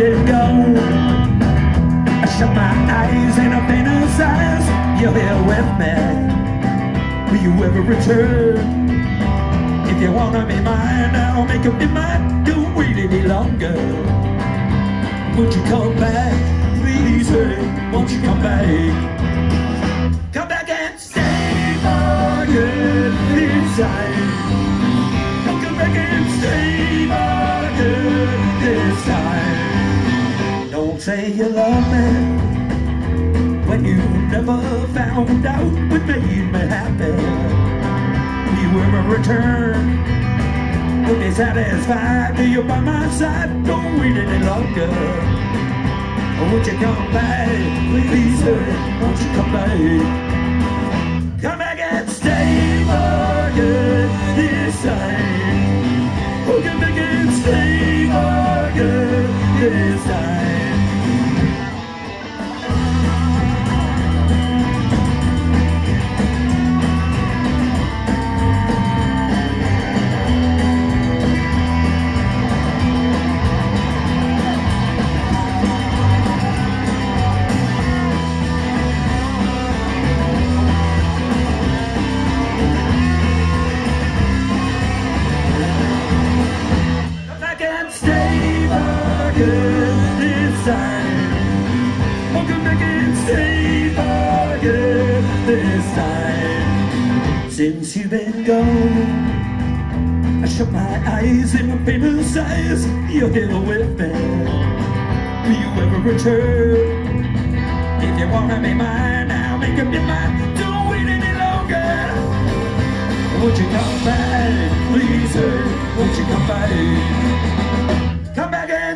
let it go I shut my eyes and I fantasize You're here with me Will you ever return? If you wanna be mine, I'll make up your mind Don't wait any longer Won't you come back? Please, honey, won't you come back? Come back and stay for good inside say you love me when you never found out what made me happy. You ever return? Will be satisfied? Do you by my side? Don't wait any longer. Won't you come back? Please, sir, won't you come back? Back and this time. Since you've been gone, I shut my eyes in my famous eyes. You're here with me. Will you ever return? If you wanna be mine, I'll make up your mind. Don't wait any longer. Won't you come back, please? Won't you come back?